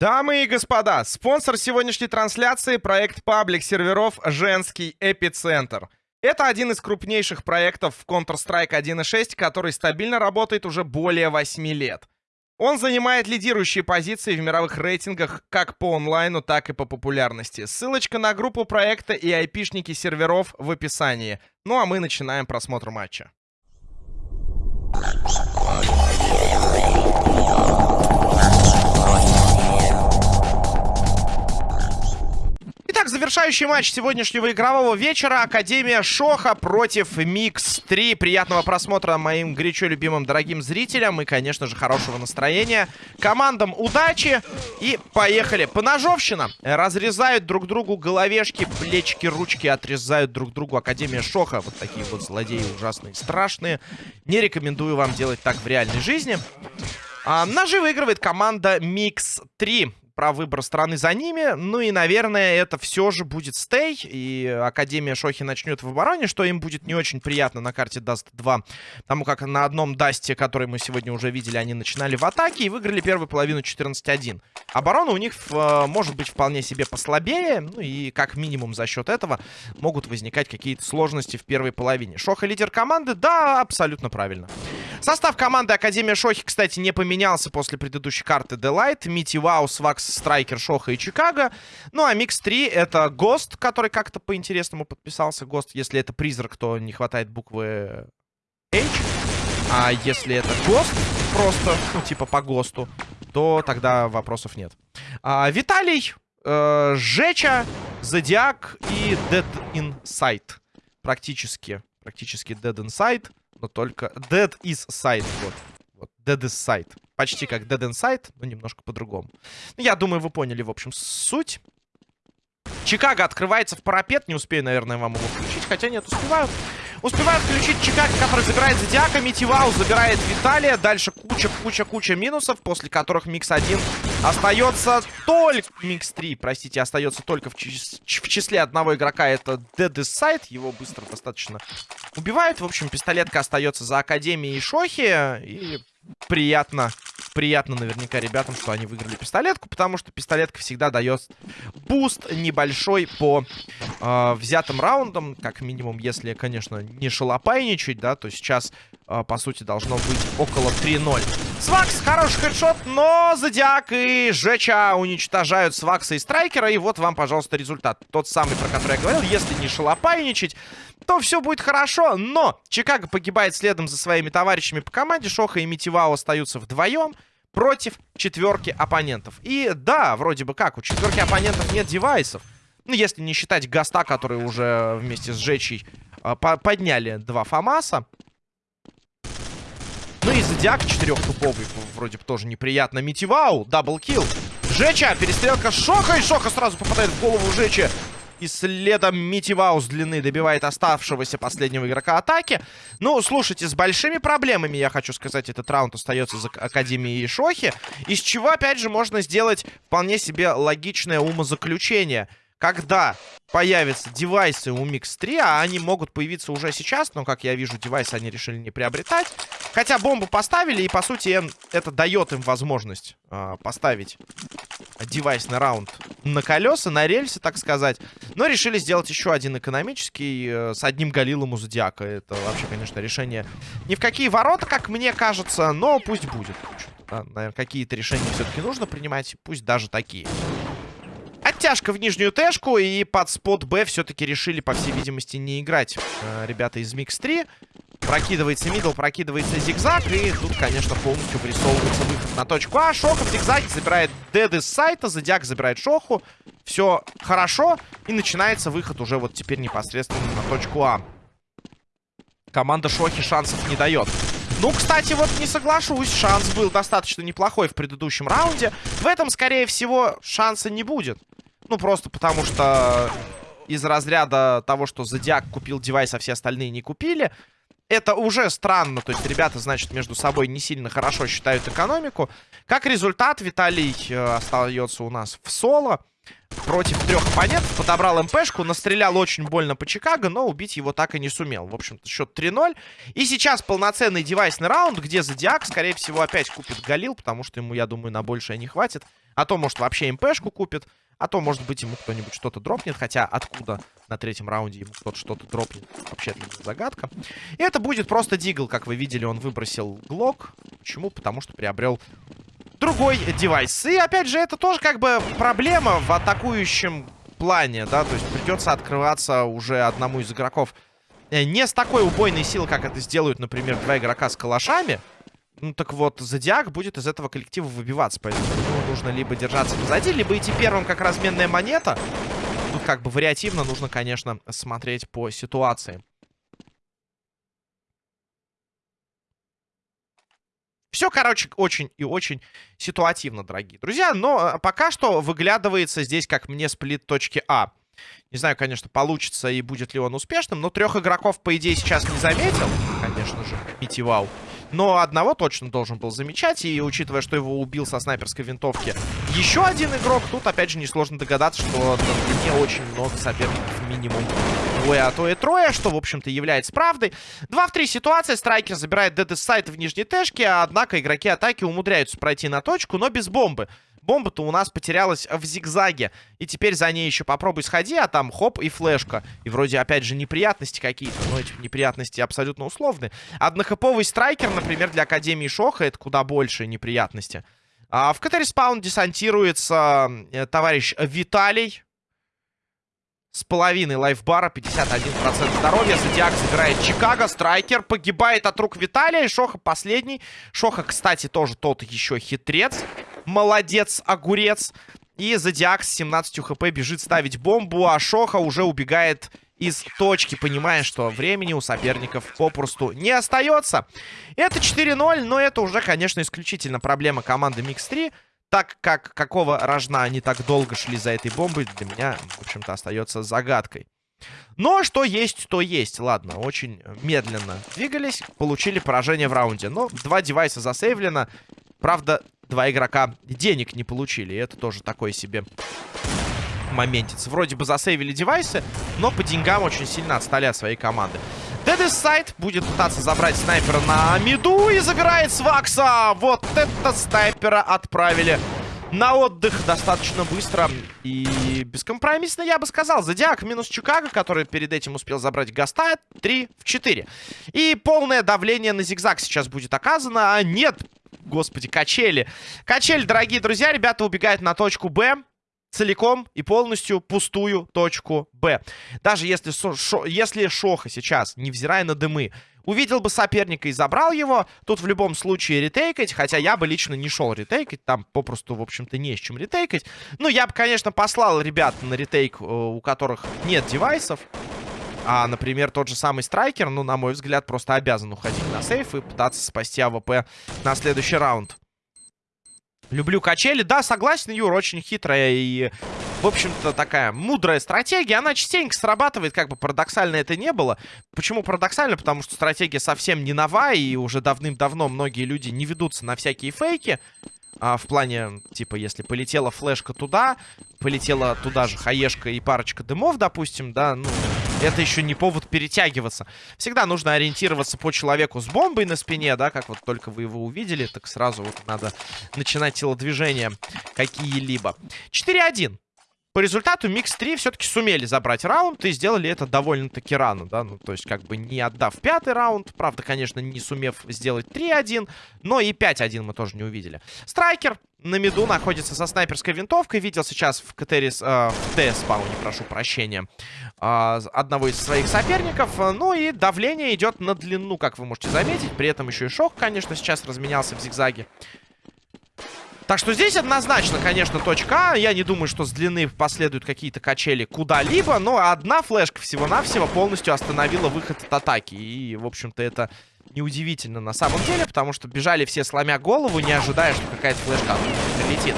Дамы и господа, спонсор сегодняшней трансляции — проект паблик серверов «Женский эпицентр». Это один из крупнейших проектов в Counter-Strike 1.6, который стабильно работает уже более 8 лет. Он занимает лидирующие позиции в мировых рейтингах как по онлайну, так и по популярности. Ссылочка на группу проекта и айпишники серверов в описании. Ну а мы начинаем просмотр матча. Итак, завершающий матч сегодняшнего игрового вечера. Академия Шоха против Микс-3. Приятного просмотра моим горячо любимым дорогим зрителям. И, конечно же, хорошего настроения. Командам удачи. И поехали. Поножовщина. Разрезают друг другу головешки, плечики, ручки. Отрезают друг другу Академия Шоха. Вот такие вот злодеи ужасные, страшные. Не рекомендую вам делать так в реальной жизни. А, ножи выигрывает команда Микс-3 про выбор стороны за ними. Ну и, наверное, это все же будет stay. И Академия Шохи начнет в обороне, что им будет не очень приятно на карте Даст 2. Потому как на одном Дасте, который мы сегодня уже видели, они начинали в атаке и выиграли первую половину 14-1. Оборона у них э, может быть вполне себе послабее. Ну и как минимум за счет этого могут возникать какие-то сложности в первой половине. Шоха лидер команды? Да, абсолютно правильно. Состав команды Академия Шохи, кстати, не поменялся после предыдущей карты Делайт. Мити Вау, Свакс, Страйкер, Шоха и Чикаго. Ну, а Микс 3 это Гост, который как-то по-интересному подписался. Гост, если это призрак, то не хватает буквы H. А если это Гост, просто, ну, типа по ГОСТу, то тогда вопросов нет. А, Виталий, э, Жеча, Зодиак и Dead Inside. Практически, практически Dead Inside но только... Dead is side, вот. вот. Dead is side. Почти как Dead Inside, но немножко по-другому. Ну, я думаю, вы поняли, в общем, суть. Чикаго открывается в парапет. Не успею, наверное, вам его включить. Хотя нет, успеваю. Успевают включить Чикаго, который забирает Зодиака. Митивау забирает Виталия. Дальше куча-куча-куча минусов, после которых Микс-1 остается только... Микс-3, простите, остается только в, чис... в числе одного игрока. Это Dead Side. Его быстро достаточно убивают. В общем, пистолетка остается за Академией Шохи. И приятно приятно наверняка ребятам, что они выиграли пистолетку, потому что пистолетка всегда дает буст небольшой по э, взятым раундам, как минимум, если, конечно, не шалопайничать, да, то сейчас, э, по сути, должно быть около 3-0. Свакс, хороший хедшот, но Зодиак и Жеча уничтожают Свакса и Страйкера, и вот вам, пожалуйста, результат. Тот самый, про который я говорил, если не шалопайничать, то все будет хорошо. Но Чикаго погибает следом за своими товарищами по команде. Шоха и Митивао остаются вдвоем против четверки оппонентов. И да, вроде бы как, у четверки оппонентов нет девайсов. Ну, если не считать Гаста, который уже вместе с Жечей э, по подняли два Фамаса. Ну и Зодиак четырехтуповый вроде бы тоже неприятно. Митивау, double kill. Жеча, перестрелка Шоха, и Шоха сразу попадает в голову Жечи. И следом Митивау с длины добивает оставшегося последнего игрока атаки. Ну, слушайте, с большими проблемами, я хочу сказать, этот раунд остается за Академией Шохи. Из чего, опять же, можно сделать вполне себе логичное умозаключение – когда появятся девайсы у Mix 3, а они могут появиться уже сейчас, но, как я вижу, девайсы они решили не приобретать. Хотя бомбу поставили, и, по сути, это дает им возможность э, поставить девайсный раунд на колеса, на рельсы, так сказать. Но решили сделать еще один экономический э, с одним галилом у Зодиака. Это вообще, конечно, решение ни в какие ворота, как мне кажется, но пусть будет. Да, наверное, какие-то решения все-таки нужно принимать, пусть даже такие. Оттяжка в нижнюю тэшку. И под spot Б все-таки решили, по всей видимости, не играть э, ребята из Микс 3. Прокидывается middle, прокидывается зигзаг. И тут, конечно, полностью вырисовывается выход на точку А. Шоха в зигзаге забирает Dead Side а. Зодиак забирает Шоху. Все хорошо. И начинается выход уже вот теперь непосредственно на точку А. Команда Шохи шансов не дает. Ну, кстати, вот не соглашусь. Шанс был достаточно неплохой в предыдущем раунде. В этом, скорее всего, шанса не будет. Ну, просто потому что из разряда того, что Зодиак купил девайс, а все остальные не купили. Это уже странно. То есть ребята, значит, между собой не сильно хорошо считают экономику. Как результат, Виталий э, остается у нас в соло. против трех оппонентов. Подобрал МПшку, настрелял очень больно по Чикаго, но убить его так и не сумел. В общем-то, счет 3-0. И сейчас полноценный девайсный раунд, где Зодиак, скорее всего, опять купит Галил, потому что ему, я думаю, на большее не хватит. А то, может, вообще МПшку купит. А то, может быть, ему кто-нибудь что-то дропнет. Хотя откуда на третьем раунде ему кто-то что-то дропнет, вообще загадка. И это будет просто Дигл, как вы видели, он выбросил Глок. Почему? Потому что приобрел другой девайс. И, опять же, это тоже как бы проблема в атакующем плане, да, то есть придется открываться уже одному из игроков э, не с такой убойной силой, как это сделают, например, два игрока с калашами. Ну, так вот, Зодиак будет из этого коллектива выбиваться, поэтому нужно либо держаться позади, либо идти первым как разменная монета. Тут как бы вариативно нужно, конечно, смотреть по ситуации. Все, короче, очень и очень ситуативно, дорогие друзья. Но э, пока что выглядывается здесь, как мне, сплит точки А. Не знаю, конечно, получится и будет ли он успешным, но трех игроков, по идее, сейчас не заметил, конечно же, Митивау. Но одного точно должен был замечать. И учитывая, что его убил со снайперской винтовки еще один игрок, тут опять же несложно догадаться, что не очень много соперников минимум двое, а то и трое, что, в общем-то, является правдой. 2 в 3 ситуация. Страйкер забирает ДД сайт в нижней тэшке, однако игроки атаки умудряются пройти на точку, но без бомбы. Бомба-то у нас потерялась в зигзаге. И теперь за ней еще попробуй сходи, а там хоп и флешка. И вроде, опять же, неприятности какие-то. Но эти неприятности абсолютно условны. Однохэповый страйкер, например, для Академии Шоха, это куда больше неприятности. А в КТ Респаун десантируется э, товарищ Виталий. С половиной лайфбара, 51% здоровья. Зодиак забирает Чикаго. Страйкер погибает от рук Виталия. Шоха последний. Шоха, кстати, тоже тот еще хитрец. Молодец, огурец. И Зодиак с 17 хп бежит ставить бомбу, а Шоха уже убегает из точки, понимая, что времени у соперников попросту не остается. Это 4-0, но это уже, конечно, исключительно проблема команды Mix-3. Так как какого рожна они так долго шли за этой бомбой, для меня, в общем-то, остается загадкой. Но что есть, то есть. Ладно, очень медленно двигались, получили поражение в раунде. Но два девайса засейвлено. Правда, два игрока денег не получили. И это тоже такой себе моментец. Вроде бы засейвили девайсы, но по деньгам очень сильно отстали от своей команды. Дедес Сайт будет пытаться забрать снайпера на миду и забирает Свакса. Вот это снайпера отправили на отдых достаточно быстро и бескомпромиссно, я бы сказал. Зодиак минус Чикаго, который перед этим успел забрать Гаста, 3 в 4. И полное давление на зигзаг сейчас будет оказано. А нет, господи, качели. Качели, дорогие друзья, ребята убегают на точку Б целиком и полностью пустую точку Б. Даже если, шо, если Шоха сейчас, невзирая на дымы, увидел бы соперника и забрал его, тут в любом случае ретейкать, хотя я бы лично не шел ретейкать, там попросту, в общем-то, не с чем ретейкать. Ну, я бы, конечно, послал ребят на retake, э, у которых нет девайсов, а, например, тот же самый Страйкер, ну, на мой взгляд, просто обязан уходить на save и пытаться спасти АВП на следующий раунд. Люблю качели. Да, согласен, Юр, очень хитрая и, в общем-то, такая мудрая стратегия. Она частенько срабатывает, как бы парадоксально это не было. Почему парадоксально? Потому что стратегия совсем не новая, и уже давным-давно многие люди не ведутся на всякие фейки. А, в плане, типа, если полетела флешка туда, полетела туда же хаешка и парочка дымов, допустим, да, ну, это еще не повод перетягиваться. Всегда нужно ориентироваться по человеку с бомбой на спине, да, как вот только вы его увидели, так сразу вот надо начинать телодвижения какие-либо. 4-1. По результату Микс 3 все-таки сумели забрать раунд и сделали это довольно-таки рано, да, ну, то есть как бы не отдав пятый раунд, правда, конечно, не сумев сделать 3-1, но и 5-1 мы тоже не увидели. Страйкер на миду находится со снайперской винтовкой, видел сейчас в КТРИС, э, в Т-спауне, прошу прощения, э, одного из своих соперников, ну и давление идет на длину, как вы можете заметить, при этом еще и шок, конечно, сейчас разменялся в зигзаге. Так что здесь однозначно, конечно, точка А. Я не думаю, что с длины последуют какие-то качели куда-либо. Но одна флешка всего-навсего полностью остановила выход от атаки. И, в общем-то, это неудивительно на самом деле. Потому что бежали все сломя голову, не ожидая, что какая-то флешка прилетит.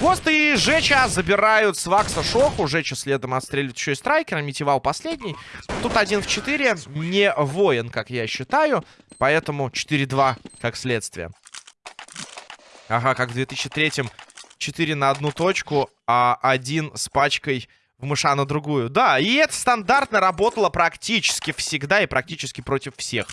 Гост и Жеча забирают с Вакса Шоху. Жеча следом отстреливает еще и страйкера. Митивал последний. Тут один в 4. Не воин, как я считаю. Поэтому 4-2 как следствие. Ага, как в 2003-м 4 на одну точку, а один с пачкой в мыша на другую. Да, и это стандартно работало практически всегда и практически против всех.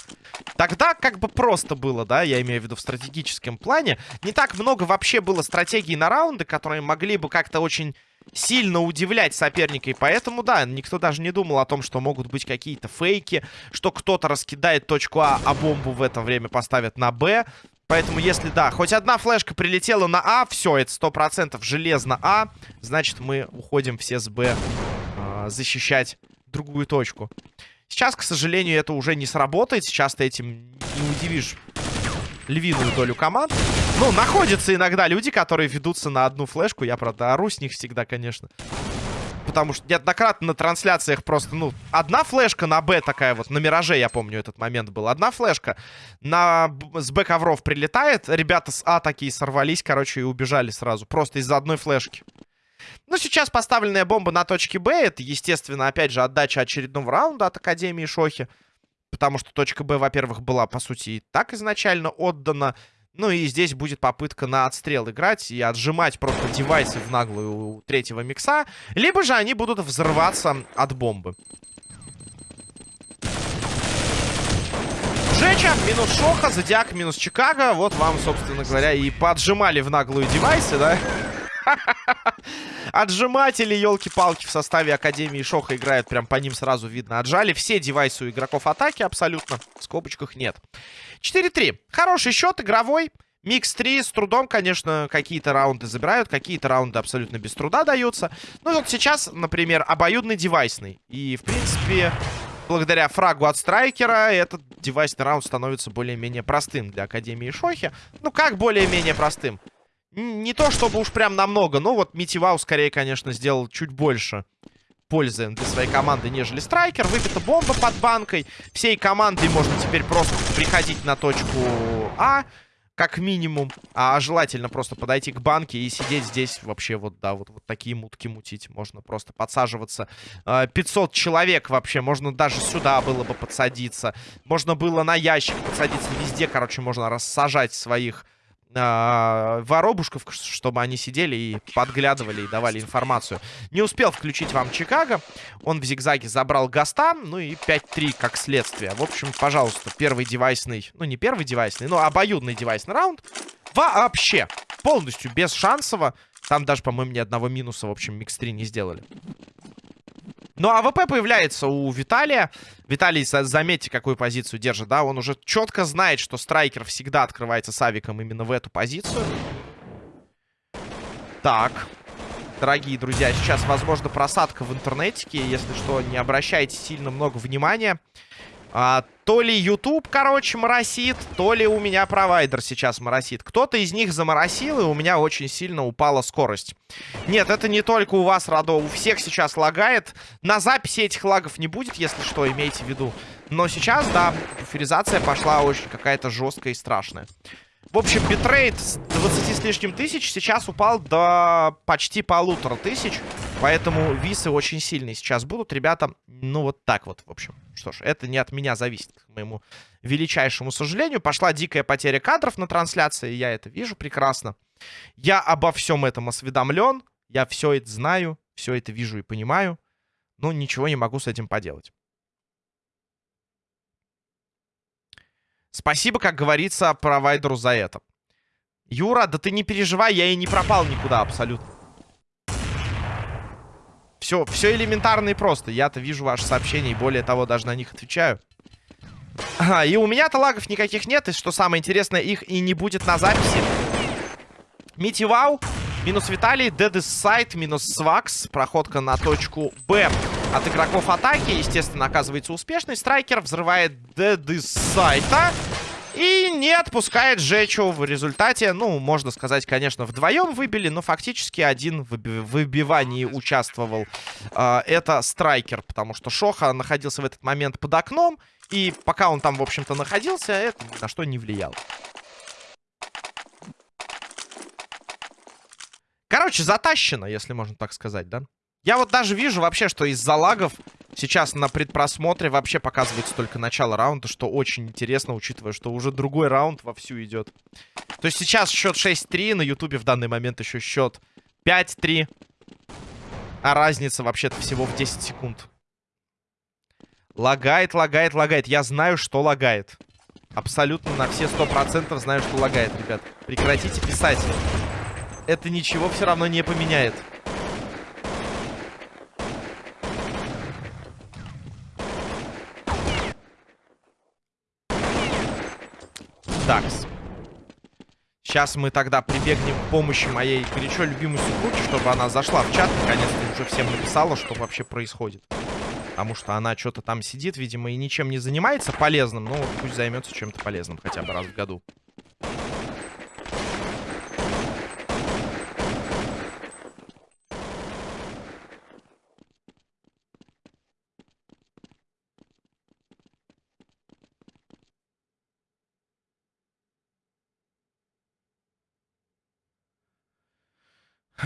Тогда как бы просто было, да, я имею в виду в стратегическом плане. Не так много вообще было стратегий на раунды, которые могли бы как-то очень сильно удивлять соперника. И поэтому, да, никто даже не думал о том, что могут быть какие-то фейки, что кто-то раскидает точку А, а бомбу в это время поставят на Б. Поэтому, если, да, хоть одна флешка прилетела на А, все, это сто процентов железно А, значит, мы уходим все с Б э, защищать другую точку. Сейчас, к сожалению, это уже не сработает. Сейчас ты этим не удивишь львиную долю команд. Ну, находятся иногда люди, которые ведутся на одну флешку. Я, правда, ору с них всегда, конечно потому что неоднократно на трансляциях просто, ну, одна флешка на Б такая вот, на Мираже, я помню, этот момент был. Одна флешка на, с Б ковров прилетает, ребята с А такие сорвались, короче, и убежали сразу, просто из-за одной флешки. Ну, сейчас поставленная бомба на точке Б, это, естественно, опять же, отдача очередного раунда от Академии Шохи. Потому что точка Б, во-первых, была, по сути, и так изначально отдана. Ну и здесь будет попытка на отстрел играть и отжимать просто девайсы в наглую у третьего микса. Либо же они будут взрываться от бомбы. Жеча, минус Шоха, Зодиак, минус Чикаго. Вот вам, собственно говоря, и поджимали в наглую девайсы, да? Отжиматели, елки-палки, в составе Академии Шоха играют. Прям по ним сразу видно. Отжали все девайсы у игроков атаки абсолютно. В скобочках нет. 4-3. Хороший счет, игровой. Микс 3 с трудом, конечно, какие-то раунды забирают, какие-то раунды абсолютно без труда даются. Ну вот сейчас, например, обоюдный девайсный. И, в принципе, благодаря фрагу от страйкера этот девайсный раунд становится более-менее простым для Академии Шохи. Ну, как более-менее простым? Не то, чтобы уж прям намного, но вот Митивау скорее, конечно, сделал чуть больше пользы для своей команды, нежели Страйкер. Выбита бомба под банкой. Всей командой можно теперь просто приходить на точку А, как минимум. А желательно просто подойти к банке и сидеть здесь вообще вот, да, вот, вот такие мутки мутить. Можно просто подсаживаться. 500 а, человек вообще. Можно даже сюда было бы подсадиться. Можно было на ящик подсадиться. Везде, короче, можно рассажать своих э, воробушков, чтобы они сидели и подглядывали и давали информацию. Не успел включить вам Чикаго. Он в зигзаге забрал Гаста. Ну и 5-3 как следствие. В общем, пожалуйста, первый девайсный... Ну, не первый девайсный, но обоюдный девайсный раунд. Вообще. Полностью без шансово. Там даже, по-моему, ни одного минуса, в общем, микс-3 не сделали. Ну, АВП появляется у Виталия. Виталий, заметьте, какую позицию держит, да? Он уже четко знает, что страйкер всегда открывается с авиком именно в эту позицию. Так. Дорогие друзья, сейчас, возможно, просадка в интернетике. Если что, не обращайте сильно много внимания. А, то ли YouTube, короче, моросит, то ли у меня провайдер сейчас моросит. Кто-то из них заморосил, и у меня очень сильно упала скорость. Нет, это не только у вас, Радо, у всех сейчас лагает. На записи этих лагов не будет, если что, имейте в виду. Но сейчас, да, буферизация пошла очень какая-то жесткая и страшная. В общем, битрейт с 20 с лишним тысяч сейчас упал до почти полутора тысяч. Поэтому висы очень сильные сейчас будут. Ребята, ну вот так вот, в общем. Что ж, это не от меня зависит, к моему величайшему сожалению. Пошла дикая потеря кадров на трансляции, я это вижу прекрасно. Я обо всем этом осведомлен. Я все это знаю, все это вижу и понимаю. Но ничего не могу с этим поделать. Спасибо, как говорится, провайдеру за это. Юра, да ты не переживай, я и не пропал никуда абсолютно. Все, все элементарно и просто. Я-то вижу ваши сообщения и более того, даже на них отвечаю. А, и у меня-то лагов никаких нет. И что самое интересное, их и не будет на записи. Митивау. Минус Виталий, Дедис Сайт, минус Свакс. Проходка на точку Б от игроков атаки. Естественно, оказывается успешный. Страйкер взрывает Дедис Сайта. И не отпускает Жечу в результате. Ну, можно сказать, конечно, вдвоем выбили, но фактически один в выбивании участвовал. Э, это Страйкер, потому что Шоха находился в этот момент под окном. И пока он там, в общем-то, находился, это на что не влияло. Короче, затащено, если можно так сказать, да? Я вот даже вижу вообще, что из-за лагов Сейчас на предпросмотре вообще показывается только начало раунда, что очень интересно, учитывая, что уже другой раунд вовсю идет. То есть сейчас счет 6-3, на ютубе в данный момент еще счет 5-3. А разница вообще-то всего в 10 секунд. Лагает, лагает, лагает. Я знаю, что лагает. Абсолютно на все 100% знаю, что лагает, ребят. Прекратите писать. Это ничего все равно не поменяет. Так. Сейчас мы тогда прибегнем к помощи моей горячо любимой супруги, чтобы она зашла в чат. Наконец-то уже всем написала, что вообще происходит. Потому что она что-то там сидит, видимо, и ничем не занимается полезным. Ну, пусть займется чем-то полезным хотя бы раз в году.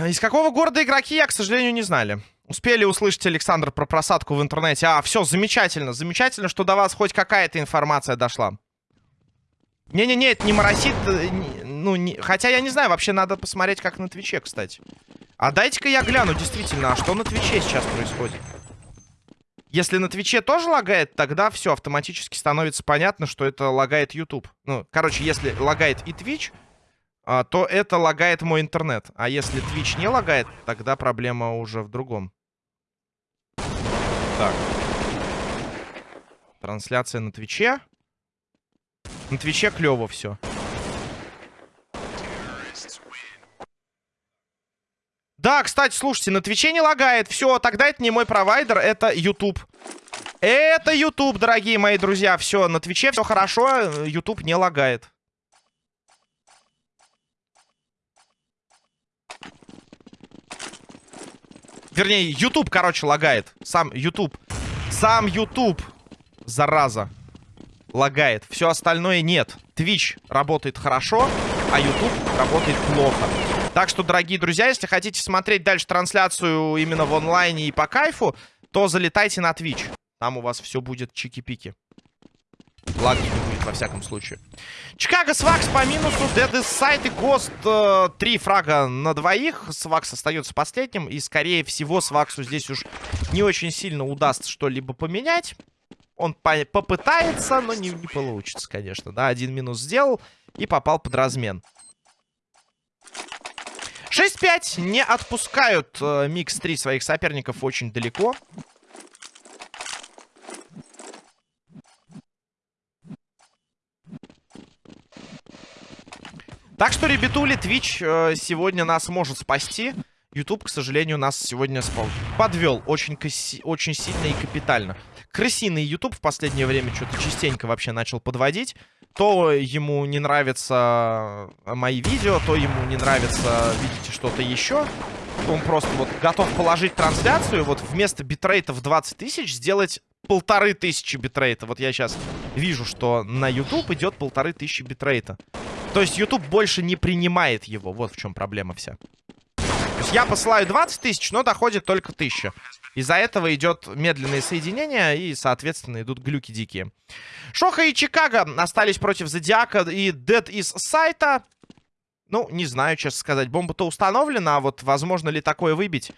Из какого города игроки, я, к сожалению, не знали. Успели услышать, Александр, про просадку в интернете. А, все, замечательно. Замечательно, что до вас хоть какая-то информация дошла. Не-не-не, это не моросит. Э, ну, не, хотя я не знаю, вообще надо посмотреть, как на Твиче, кстати. А дайте-ка я гляну, действительно, а что на Твиче сейчас происходит? Если на Твиче тоже лагает, тогда все, автоматически становится понятно, что это лагает YouTube. Ну, короче, если лагает и Twitch, а, то это лагает мой интернет. А если Twitch не лагает, тогда проблема уже в другом. Так. Трансляция на Твиче. На Твиче клево все. Да, кстати, слушайте, на Твиче не лагает. Все, тогда это не мой провайдер, это YouTube. Это YouTube, дорогие мои друзья. Все, на Твиче все хорошо, YouTube не лагает. Вернее, YouTube, короче, лагает. Сам YouTube. Сам YouTube. Зараза. Лагает. Все остальное нет. Twitch работает хорошо, а YouTube работает плохо. Так что, дорогие друзья, если хотите смотреть дальше трансляцию именно в онлайне и по кайфу, то залетайте на Twitch. Там у вас все будет чики-пики. Лаг не будет, во всяком случае. Чикаго Свакс по минусу. Dead Sight и Ghost. Э, три фрага на двоих. Свакс остается последним. И, скорее всего, Сваксу здесь уж не очень сильно удастся что-либо поменять. Он по попытается, но не, не получится, конечно. Да, один минус сделал и попал под размен. 6-5 не отпускают э, Микс 3 своих соперников очень далеко. Так что, ребятули, Twitch э, сегодня нас может спасти. YouTube, к сожалению, нас сегодня спал. подвел очень, очень сильно и капитально. Крысиный YouTube в последнее время что-то частенько вообще начал подводить. То ему не нравятся мои видео, то ему не нравится, видите, что-то еще. Он просто вот готов положить трансляцию, вот вместо битрейта в 20 тысяч сделать полторы тысячи битрейта. Вот я сейчас вижу, что на YouTube идет полторы тысячи битрейта. То есть YouTube больше не принимает его. Вот в чем проблема вся. То есть я посылаю 20 тысяч, но доходит только 1000. Из-за этого идет медленное соединение и, соответственно, идут глюки дикие. Шоха и Чикаго остались против Зодиака и Dead Insight'а. Ну, не знаю, честно сказать. Бомба-то установлена, а вот возможно ли такое выбить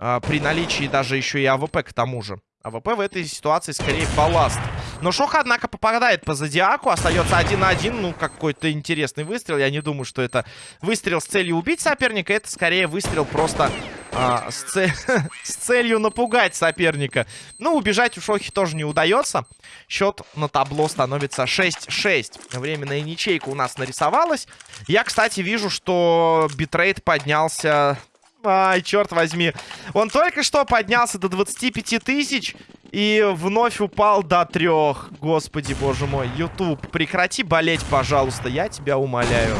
э, при наличии даже еще и АВП к тому же. АВП в этой ситуации скорее балласт. Но Шоха, однако, попадает по Зодиаку. Остается один на один. Ну, какой-то интересный выстрел. Я не думаю, что это выстрел с целью убить соперника. Это скорее выстрел просто а, с, цель... с целью напугать соперника. Ну, убежать у Шохи тоже не удается. Счет на табло становится 6-6. Временная ничейка у нас нарисовалась. Я, кстати, вижу, что битрейт поднялся Ай, черт возьми. Он только что поднялся до 25 тысяч и вновь упал до трех. Господи, боже мой. YouTube, прекрати болеть, пожалуйста. Я тебя умоляю.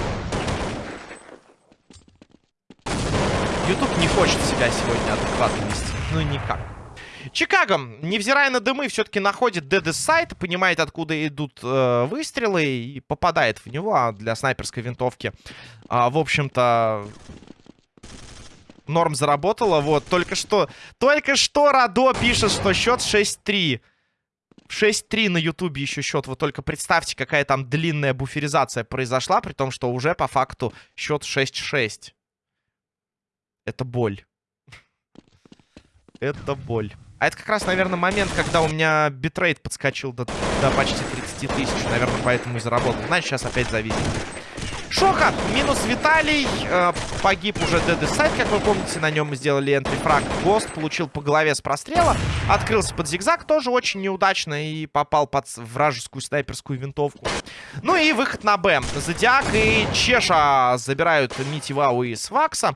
YouTube не хочет себя сегодня адекватно вести. Ну, никак. Чикаго, невзирая на дымы, все-таки находит ДД сайт, понимает, откуда идут э, выстрелы и попадает в него. А для снайперской винтовки, э, в общем-то, Норм заработала. Вот, только что... Только что Радо пишет, что счет 6-3. 6-3 на Ютубе еще счет. Вы только представьте, какая там длинная буферизация произошла, при том, что уже по факту счет 6-6. Это боль. Это боль. А это как раз, наверное, момент, когда у меня битрейт подскочил до, до почти 30 тысяч. Наверное, поэтому и заработал. Значит, сейчас опять зависит. Шоха, минус Виталий. Э, погиб уже Dead Side, как вы помните. На нем мы сделали энтрифраг. Гост получил по голове с прострела. Открылся под зигзаг. Тоже очень неудачно. И попал под вражескую снайперскую винтовку. Ну и выход на Б. Зодиак и Чеша забирают Мити Вау и Свакса.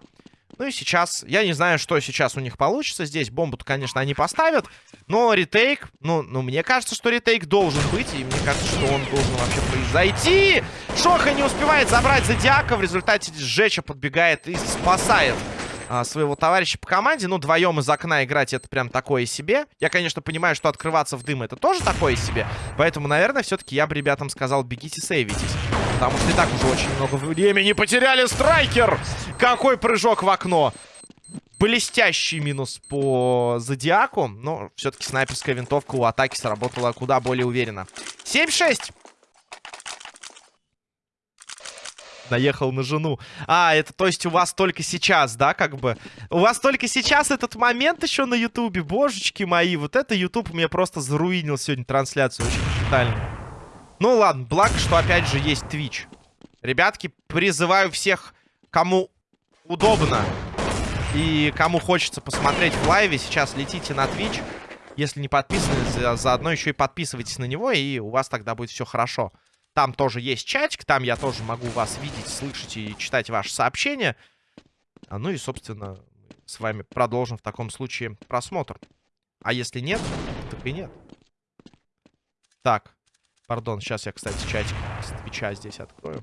Ну и сейчас, я не знаю, что сейчас у них получится. Здесь бомбу-то, конечно, они поставят. Но ретейк, ну, ну, мне кажется, что ретейк должен быть. И мне кажется, что он должен вообще произойти. Шоха не успевает забрать Зодиака. В результате Жеча подбегает и спасает а, своего товарища по команде. Ну, вдвоем из окна играть это прям такое себе. Я, конечно, понимаю, что открываться в дым это тоже такое себе. Поэтому, наверное, все-таки я бы ребятам сказал, бегите, сейвитесь. Потому что и так уже очень много времени потеряли. Страйкер! Какой прыжок в окно! Блестящий минус по Зодиаку. Но все-таки снайперская винтовка у атаки сработала куда более уверенно. 7-6. наехал на жену. А, это то есть у вас только сейчас, да, как бы? У вас только сейчас этот момент еще на ютубе, божечки мои. Вот это ютуб мне просто заруинил сегодня трансляцию очень капитально. Ну ладно, благо, что опять же есть Twitch. Ребятки, призываю всех, кому удобно и кому хочется посмотреть в лайве, сейчас летите на Twitch. Если не подписаны, заодно еще и подписывайтесь на него, и у вас тогда будет все хорошо. Там тоже есть чатик, там я тоже могу вас видеть, слышать и читать ваши сообщения. А, ну и, собственно, с вами продолжим в таком случае просмотр. А если нет, так и нет. Так, пардон, сейчас я, кстати, чатик с Твича здесь открою.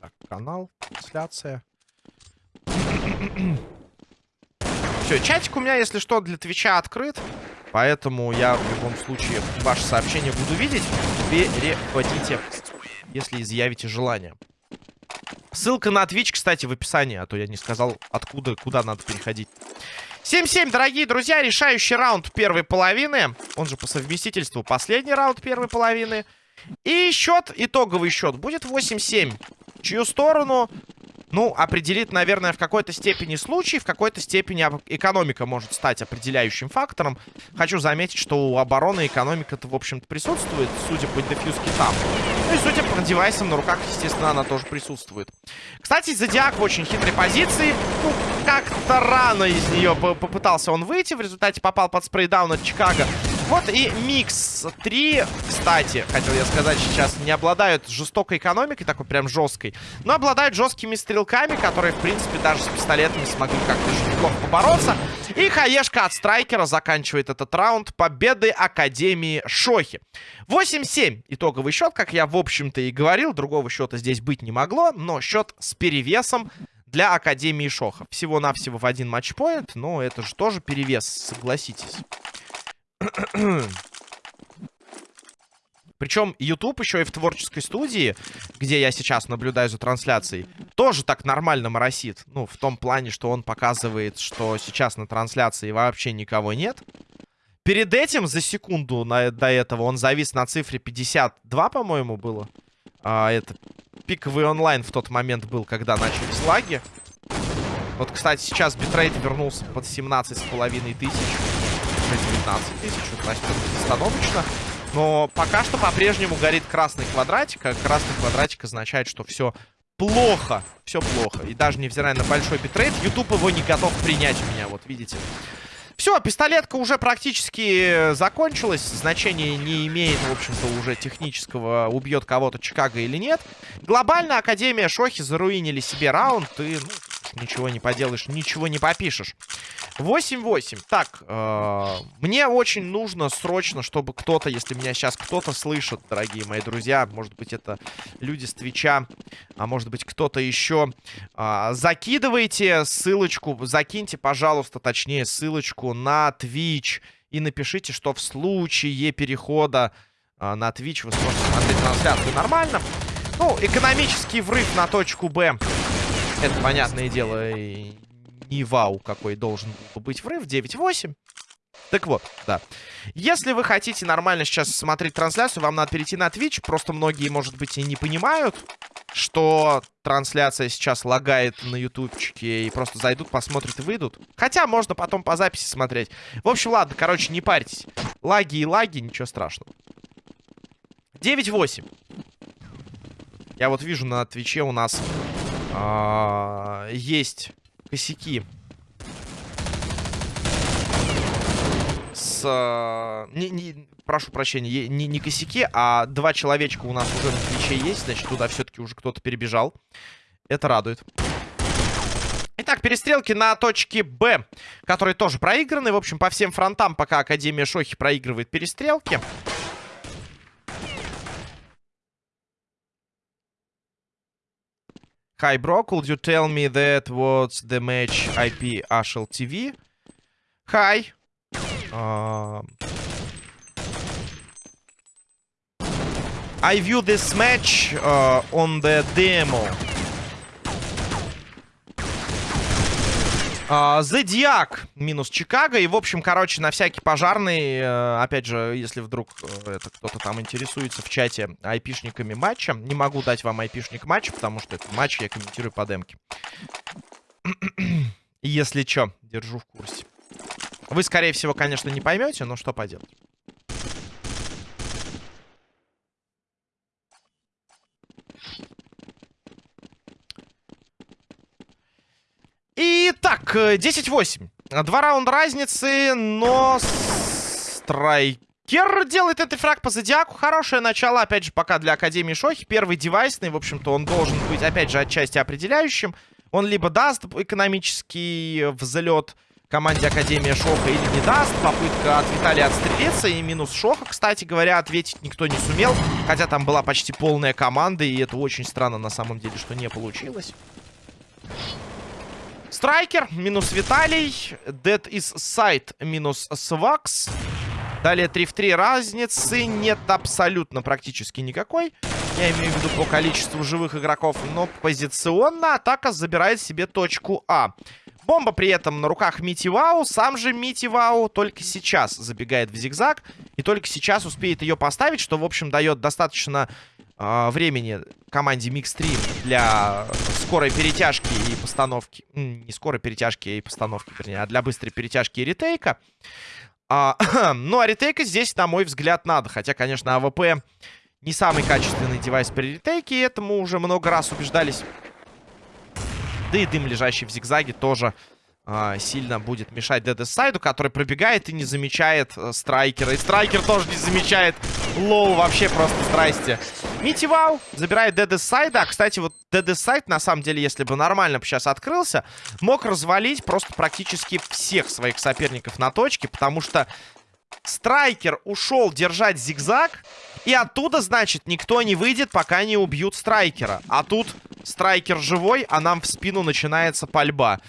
Так, канал, трансляция. Все, чатик у меня, если что, для Твича открыт. Поэтому я в любом случае ваши сообщения буду видеть. Переводите, если изъявите желание. Ссылка на Twitch, кстати, в описании, а то я не сказал, откуда, куда надо переходить. 7-7, дорогие друзья, решающий раунд первой половины. Он же по совместительству последний раунд первой половины. И счет, итоговый счет будет 8-7. Чью сторону ну, определит, наверное, в какой-то степени случай, в какой-то степени экономика может стать определяющим фактором. Хочу заметить, что у обороны экономика-то, в общем-то, присутствует, судя по дефьюзке там. Ну и судя по девайсам на руках, естественно, она тоже присутствует. Кстати, Зодиак в очень хитрой позиции. Ну, как-то рано из нее попытался он выйти, в результате попал под спрейдаун от Чикаго. Вот и Микс 3, кстати, хотел я сказать сейчас, не обладают жестокой экономикой, такой прям жесткой, но обладают жесткими стрелками, которые, в принципе, даже с пистолетами смогли как-то неплохо побороться. И хаешка от страйкера заканчивает этот раунд победы Академии Шохи. 8-7 итоговый счет, как я, в общем-то, и говорил, другого счета здесь быть не могло, но счет с перевесом для Академии Шоха. Всего-навсего в один матчпоинт, но это же тоже перевес, согласитесь. Причем YouTube еще и в творческой студии, где я сейчас наблюдаю за трансляцией, тоже так нормально моросит. Ну, в том плане, что он показывает, что сейчас на трансляции вообще никого нет. Перед этим, за секунду на, до этого, он завис на цифре 52, по-моему, было. А, это пиковый онлайн в тот момент был, когда начались лаги. Вот, кстати, сейчас битрейт вернулся под 17,5 тысяч уже 19 тысяч. Вот растет. Но пока что по-прежнему горит красный квадратик. А красный квадратик означает, что все плохо. Все плохо. И даже невзирая на большой битрейт, YouTube его не готов принять у меня. Вот видите. Все, пистолетка уже практически закончилась. Значения не имеет, в общем-то, уже технического, убьет кого-то Чикаго или нет. Глобально Академия Шохи заруинили себе раунд. И, ну, ничего не поделаешь, ничего не попишешь. 8-8. Так, э, мне очень нужно срочно, чтобы кто-то, если меня сейчас кто-то слышит, дорогие мои друзья, может быть, это люди с Твича, а может быть, кто-то еще, э, закидывайте ссылочку, закиньте, пожалуйста, точнее, ссылочку на Twitch и напишите, что в случае перехода а, на Twitch вы сможете смотреть трансляцию нормально. Ну, экономический врыв на точку Б. Это, понятное дело, и не вау какой должен быть врыв. 9-8. Так вот, да. Если вы хотите нормально сейчас смотреть трансляцию, вам надо перейти на Twitch. Просто многие, может быть, и не понимают, что трансляция сейчас лагает на ютубчике. И просто зайдут, посмотрят и выйдут. Хотя можно потом по записи смотреть. В общем, ладно, короче, не парьтесь. Лаги и лаги, ничего страшного. 9-8. Я вот вижу на Твиче у нас а, есть косяки с... А, не, не, прошу прощения, не, не косяки, а два человечка у нас уже на Твиче есть. Значит, туда все-таки уже кто-то перебежал. Это радует. Итак, перестрелки на точке Б, которые тоже проиграны. В общем, по всем фронтам пока Академия Шохи проигрывает перестрелки. Hi, bro. Could you tell me that what's the match IP Ashel TV? Hi. Uh, I view this match uh, on the demo. Зодиак минус Чикаго. И, в общем, короче, на всякий пожарный, э, опять же, если вдруг э, это кто-то там интересуется в чате айпишниками матча, не могу дать вам айпишник матча, потому что это матч я комментирую по демке. если что, держу в курсе. Вы, скорее всего, конечно, не поймете, но что поделать. Итак, 10-8. Два раунда разницы, но Страйкер делает этот фраг по Зодиаку. Хорошее начало, опять же, пока для Академии Шохи. Первый девайсный, в общем-то, он должен быть, опять же, отчасти определяющим. Он либо даст экономический взлет команде Академия Шоха или не даст. Попытка от Виталия отстрелиться. И минус Шоха, кстати говоря, ответить никто не сумел. Хотя там была почти полная команда. И это очень странно на самом деле, что не получилось. Страйкер минус Виталий. Dead is Sight минус Свакс. Далее 3 в 3 разницы нет абсолютно практически никакой. Я имею в виду по количеству живых игроков. Но позиционно атака забирает себе точку А. Бомба при этом на руках Мити Вау. Сам же Мити Вау только сейчас забегает в зигзаг. И только сейчас успеет ее поставить, что, в общем, дает достаточно э, времени команде Mix 3 для скорой перетяжки и постановки. Не скорой перетяжки и постановки, вернее, а для быстрой перетяжки и ретейка. А, ну, а ретейка здесь, на мой взгляд, надо. Хотя, конечно, АВП не самый качественный девайс при ретейке. И этому уже много раз убеждались. Да и дым, лежащий в зигзаге, тоже а, сильно будет мешать Дедесайду, который пробегает и не замечает э, Страйкера. И Страйкер тоже не замечает. Лоу, вообще просто здрасте. Мити Вау забирает Дедесайда. А, кстати, вот Дедесайд, на самом деле, если бы нормально сейчас открылся, мог развалить просто практически всех своих соперников на точке, потому что Страйкер ушел держать зигзаг, и оттуда, значит, никто не выйдет, пока не убьют Страйкера. А тут Страйкер живой, а нам в спину начинается пальба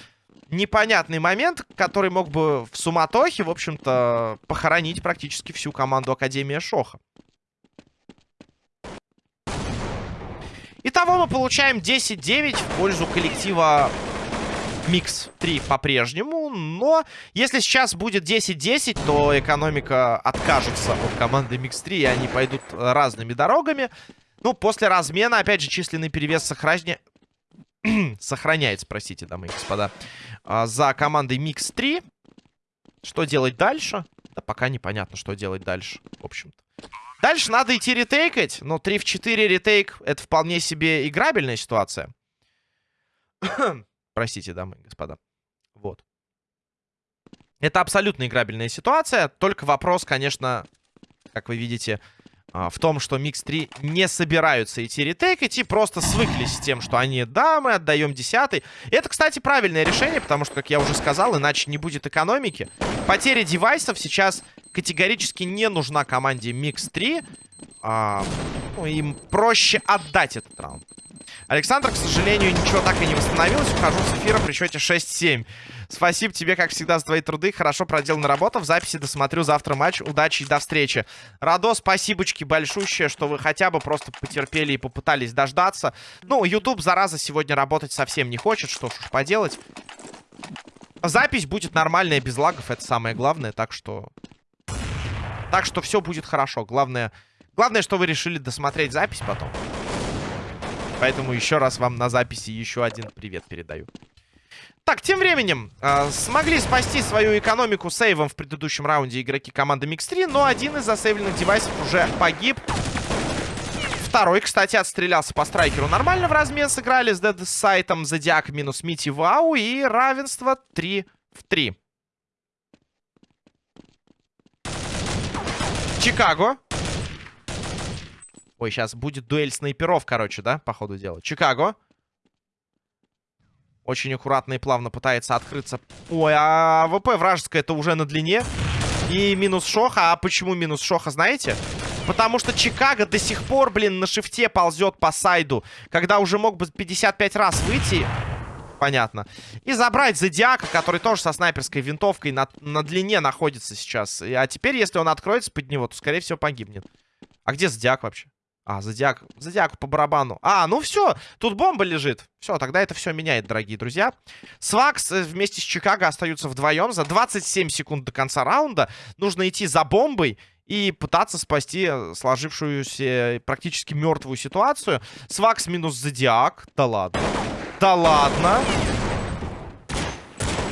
непонятный момент, который мог бы в суматохе, в общем-то, похоронить практически всю команду Академия Шоха. Итого мы получаем 10-9 в пользу коллектива Микс 3 по-прежнему. Но если сейчас будет 10-10, то экономика откажется от команды Микс 3, и они пойдут разными дорогами. Ну, после размена, опять же, численный перевес сохраня... сохраняется, простите, дамы и господа а, за командой Mix 3. Что делать дальше? Да пока непонятно, что делать дальше, в общем-то. Дальше надо идти ретейкать, но 3 в 4 ретейк это вполне себе играбельная ситуация. Простите, дамы и господа. Вот. Это абсолютно играбельная ситуация, только вопрос, конечно, как вы видите, в том, что Микс 3 не собираются идти ретейкать и просто свыклись с тем, что они, да, мы отдаем десятый. Это, кстати, правильное решение, потому что, как я уже сказал, иначе не будет экономики. Потеря девайсов сейчас категорически не нужна команде Микс 3. А, ну, им проще отдать этот раунд. Александр, к сожалению, ничего так и не восстановилось. Ухожу с эфира при счете 6-7. Спасибо тебе, как всегда, за твои труды. Хорошо проделана работа. В записи досмотрю завтра матч. Удачи и до встречи. Радо, спасибочки большущее, что вы хотя бы просто потерпели и попытались дождаться. Ну, YouTube, зараза, сегодня работать совсем не хочет. Что ж поделать. Запись будет нормальная, без лагов. Это самое главное. Так что... Так что все будет хорошо. Главное... Главное, что вы решили досмотреть запись потом. Поэтому еще раз вам на записи еще один привет передаю. Так, тем временем э, смогли спасти свою экономику сейвом в предыдущем раунде игроки команды Mix3, но один из засейвленных девайсов уже погиб. Второй, кстати, отстрелялся по страйкеру. Нормально в размен сыграли с Dead Сайтом Зодиак минус Мити Вау и равенство 3 в 3. Чикаго. Ой, сейчас будет дуэль снайперов, короче, да, по ходу дела. Чикаго. Очень аккуратно и плавно пытается открыться. Ой, а ВП вражеская это уже на длине. И минус Шоха. А почему минус Шоха, знаете? Потому что Чикаго до сих пор, блин, на шифте ползет по сайду. Когда уже мог бы 55 раз выйти. Понятно. И забрать Зодиака, который тоже со снайперской винтовкой на, на длине находится сейчас. А теперь, если он откроется под него, то, скорее всего, погибнет. А где Зодиак вообще? А, зодиак. Зодиаку по барабану. А, ну все. Тут бомба лежит. Все, тогда это все меняет, дорогие друзья. Свакс э, вместе с Чикаго остаются вдвоем. За 27 секунд до конца раунда нужно идти за бомбой и пытаться спасти э, сложившуюся практически мертвую ситуацию. Свакс минус Зодиак. Да ладно. Да ладно.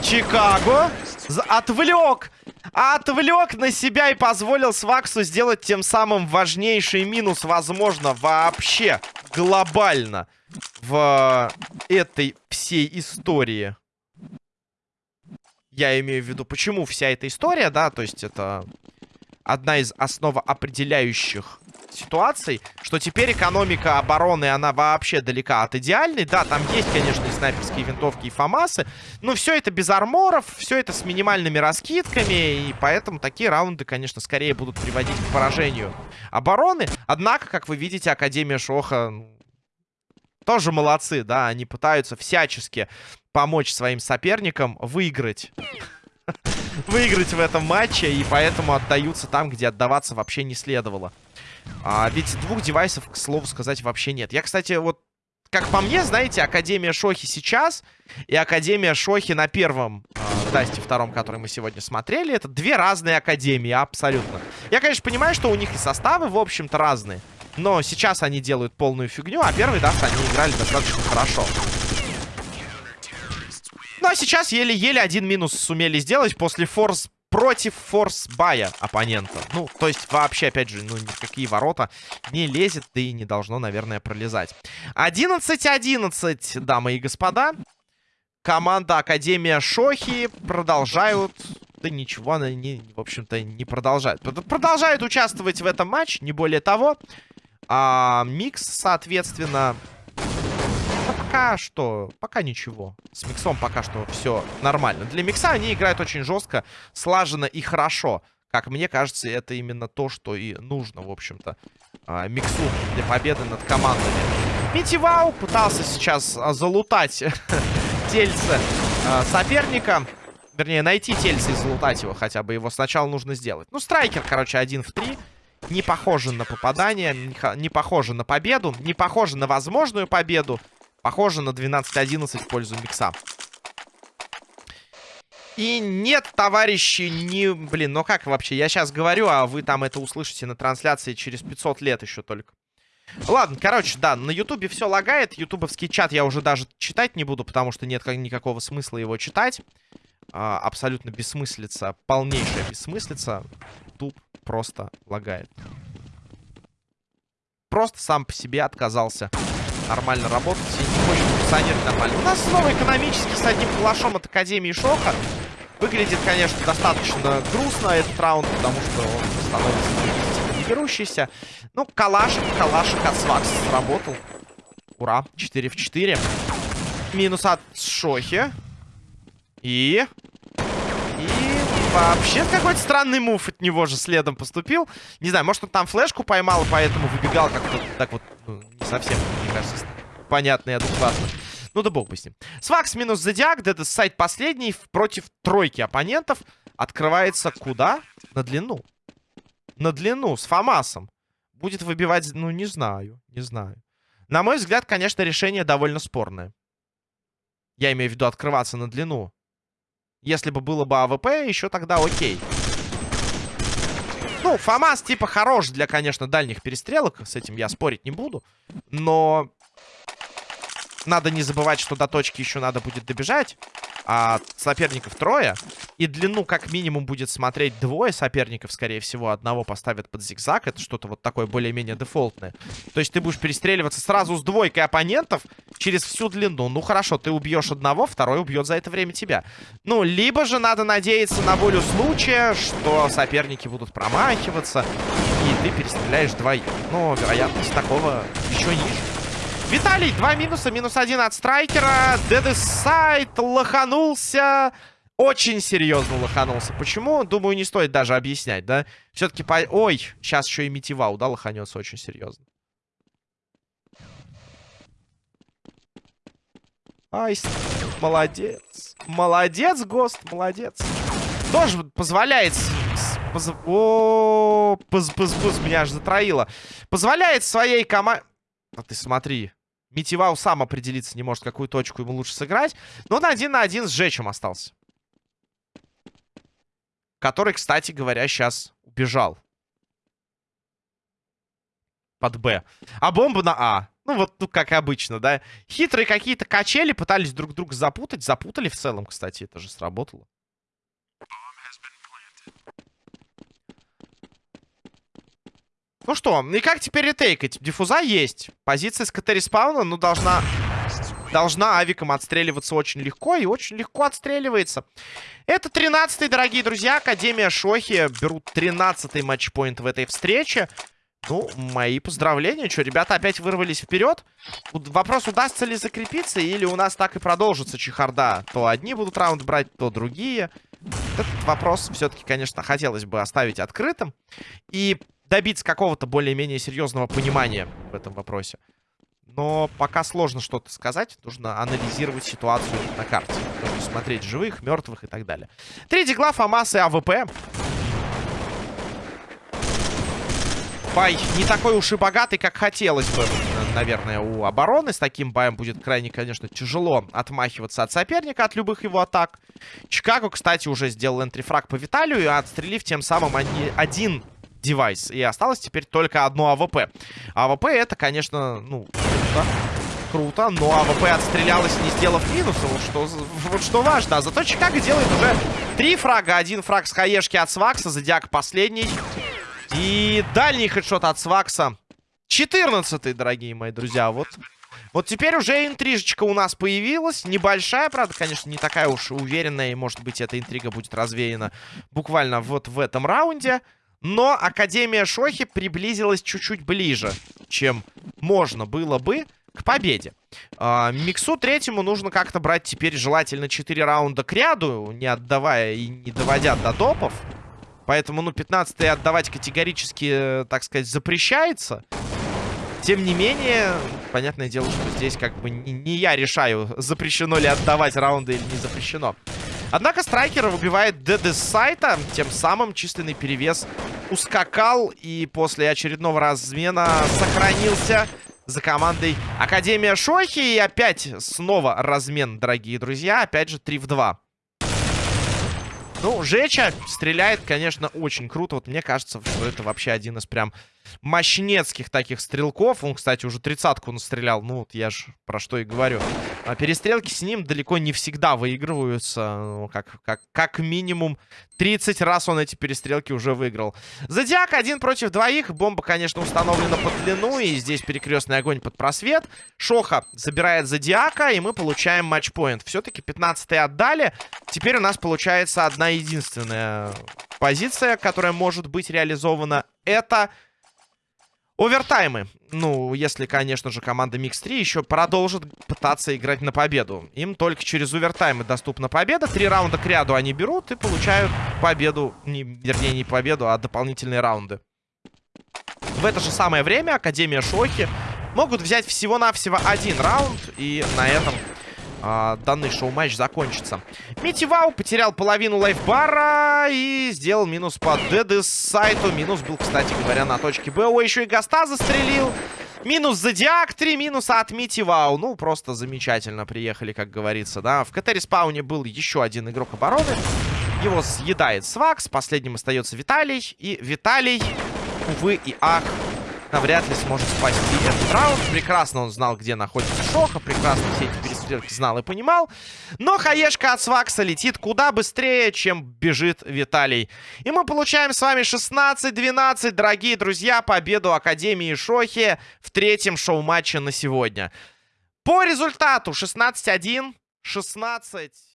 Чикаго отвлек Отвлек на себя и позволил Сваксу сделать тем самым важнейший минус, возможно, вообще глобально в этой всей истории. Я имею в виду, почему вся эта история, да, то есть это одна из основоопределяющих ситуаций, что теперь экономика обороны, она вообще далека от идеальной. Да, там есть, конечно, и снайперские винтовки, и фамасы, но все это без арморов, все это с минимальными раскидками, и поэтому такие раунды, конечно, скорее будут приводить к поражению обороны. Однако, как вы видите, Академия Шоха тоже молодцы, да, они пытаются всячески помочь своим соперникам выиграть выиграть в этом матче, и поэтому отдаются там, где отдаваться вообще не следовало. А, ведь двух девайсов, к слову сказать, вообще нет. Я, кстати, вот, как по мне, знаете, Академия Шохи сейчас и Академия Шохи на первом э, Дасте втором, который мы сегодня смотрели, это две разные Академии, абсолютно. Я, конечно, понимаю, что у них и составы, в общем-то, разные. Но сейчас они делают полную фигню, а первый Даст они играли достаточно хорошо. Ну, а сейчас еле-еле один минус сумели сделать после форс против force-buy'я оппонента. Ну, то есть вообще, опять же, ну, никакие ворота не лезет, да и не должно, наверное, пролезать. 11-11, дамы и господа. Команда Академия Шохи продолжают... Да ничего она, не, в общем-то, не продолжает. Продолжает участвовать в этом матче, не более того. А Микс, соответственно, пока что, пока ничего. С миксом пока что все нормально. Для микса они играют очень жестко, слаженно и хорошо. Как мне кажется, это именно то, что и нужно, в общем-то, а, миксу для победы над командами. Митивау пытался сейчас а, залутать тельце а, соперника. Вернее, найти тельце и залутать его хотя бы. Его сначала нужно сделать. Ну, страйкер, короче, один в три. Не похоже на попадание, не похоже на победу, не похоже на возможную победу. Похоже на 12-11 в пользу микса. И нет, товарищи, не... Блин, ну как вообще? Я сейчас говорю, а вы там это услышите на трансляции через 500 лет еще только. Ладно, короче, да, на ютубе все лагает. Ютубовский чат я уже даже читать не буду, потому что нет никакого смысла его читать. А, абсолютно бессмыслица, полнейшая бессмыслица. Ютуб просто лагает. Просто сам по себе отказался нормально работать и не хочет функционировать нормально. У нас снова экономически с одним калашом от Академии Шоха. Выглядит, конечно, достаточно грустно этот раунд, потому что он становится не берущийся. Ну, калашик, калашик от Свакс сработал. Ура, 4 в 4. Минус от Шохи. И... Вообще какой-то странный мув от него же следом поступил. Не знаю, может он там флешку поймал, и поэтому выбегал как-то так вот, ну, не совсем, мне кажется, понятно и адекватно. Ну да бог бы с ним. Свакс минус Зодиак, это сайт последний против тройки оппонентов. Открывается куда? На длину. На длину, с FAMAS'ом. Будет выбивать, ну не знаю, не знаю. На мой взгляд, конечно, решение довольно спорное. Я имею в виду открываться на длину. Если бы было бы АВП, еще тогда окей. Ну, FAMAS типа хорош для, конечно, дальних перестрелок. С этим я спорить не буду. Но надо не забывать, что до точки еще надо будет добежать а соперников трое. И длину как минимум будет смотреть двое соперников, скорее всего. Одного поставят под зигзаг. Это что-то вот такое более-менее дефолтное. То есть ты будешь перестреливаться сразу с двойкой оппонентов через всю длину. Ну хорошо, ты убьешь одного, второй убьет за это время тебя. Ну, либо же надо надеяться на волю случая, что соперники будут промахиваться, и ты перестреляешь двоих. Но вероятность такого еще ниже. Виталий, два минуса. Минус один от страйкера. Дедесайд лоханулся. Очень серьезно лоханулся. Почему? Думаю, не стоит даже объяснять, да? Все-таки по... Ой, сейчас еще и Митивау, да, лоханется очень серьезно. Ай, молодец. Молодец, ГОСТ, молодец. Тоже позволяет... Поз... О, поз, поз, поз, меня аж затроило. Позволяет своей команде... А ты смотри. Митивау сам определиться не может, какую точку ему лучше сыграть. Но он один на один с Жечем остался. Который, кстати говоря, сейчас убежал. Под Б. А бомба на А. Ну, вот, ну, как обычно, да. Хитрые какие-то качели пытались друг друга запутать. Запутали в целом, кстати, это же сработало. Ну что, и как теперь ретейкать? Диффуза есть. Позиция с КТ респауна, ну, должна... Должна авиком отстреливаться очень легко. И очень легко отстреливается. Это 13-й, дорогие друзья. Академия Шохи берут 13-й матчпоинт в этой встрече. Ну, мои поздравления. Что, ребята опять вырвались вперед? Вопрос, удастся ли закрепиться, или у нас так и продолжится чехарда. То одни будут раунд брать, то другие. Этот вопрос все-таки, конечно, хотелось бы оставить открытым. И добиться какого-то более-менее серьезного понимания в этом вопросе. Но пока сложно что-то сказать. Нужно анализировать ситуацию на карте. Нужно смотреть живых, мертвых и так далее. Три дигла, FAMAS и АВП. Buy не такой уж и богатый, как хотелось бы, наверное, у обороны. С таким buy'ем будет крайне, конечно, тяжело отмахиваться от соперника, от любых его атак. Чикаго, кстати, уже сделал entry-фраг по Виталию, отстрелив тем самым один девайс. И осталось теперь только одно АВП. АВП это, конечно, ну, круто. Круто, но АВП отстрелялась, не сделав минуса. Вот что, вот что важно. А зато Чикаго делает уже три фрага. Один фраг с хаешки от Свакса, Зодиак последний. И дальний хедшот от Свакса. 14 дорогие мои друзья. Вот вот теперь уже интрижечка у нас появилась. Небольшая, правда, конечно, не такая уж уверенная. И, может быть, эта интрига будет развеяна буквально вот в этом раунде. Но Академия Шохи приблизилась чуть-чуть ближе, чем можно было бы к победе. А, Миксу третьему нужно как-то брать теперь желательно 4 раунда к ряду, не отдавая и не доводя до допов. Поэтому, ну, 15 отдавать категорически, так сказать, запрещается. Тем не менее, понятное дело, что здесь как бы не, не я решаю, запрещено ли отдавать раунды или не запрещено. Однако Страйкер выбивает ДД с сайта. Тем самым численный перевес ускакал. И после очередного размена сохранился за командой Академия Шохи. И опять снова размен, дорогие друзья. Опять же 3 в 2. Ну, Жеча стреляет, конечно, очень круто. Вот мне кажется, что это вообще один из прям мощнецких таких стрелков. Он, кстати, уже тридцатку настрелял. Ну, вот я же про что и говорю. А перестрелки с ним далеко не всегда выигрываются. Ну, как, как, как минимум 30 раз он эти перестрелки уже выиграл. Зодиак один против двоих. Бомба, конечно, установлена под длину. И здесь перекрестный огонь под просвет. Шоха забирает Зодиака. И мы получаем матчпоинт. Все-таки 15 отдали. Теперь у нас получается одна единственная позиция, которая может быть реализована. Это Овертаймы. Ну, если, конечно же, команда Mix 3 еще продолжит пытаться играть на победу. Им только через овертаймы доступна победа. Три раунда к ряду они берут и получают победу. Не, вернее, не победу, а дополнительные раунды. В это же самое время Академия Шохи могут взять всего-навсего один раунд. И на этом а, данный шоу-матч закончится. Мити Вау потерял половину лайфбара и сделал минус по Dead Insight'у. Минус был, кстати говоря, на точке Б. О, еще и Гаста застрелил. Минус Зодиак, три минуса от Мити Вау. Ну, просто замечательно приехали, как говорится, да. В КТ-респауне был еще один игрок обороны. Его съедает Свакс. Последним остается Виталий. И Виталий, увы и ах, навряд ли сможет спасти этот раунд. Прекрасно он знал, где находится Шоха. Прекрасно все эти перестрелки знал и понимал. Но хаешка от Свакса летит куда быстрее, чем бежит Виталий. И мы получаем с вами 16-12, дорогие друзья, победу Академии Шохи в третьем шоу-матче на сегодня. По результату 16-1, 16...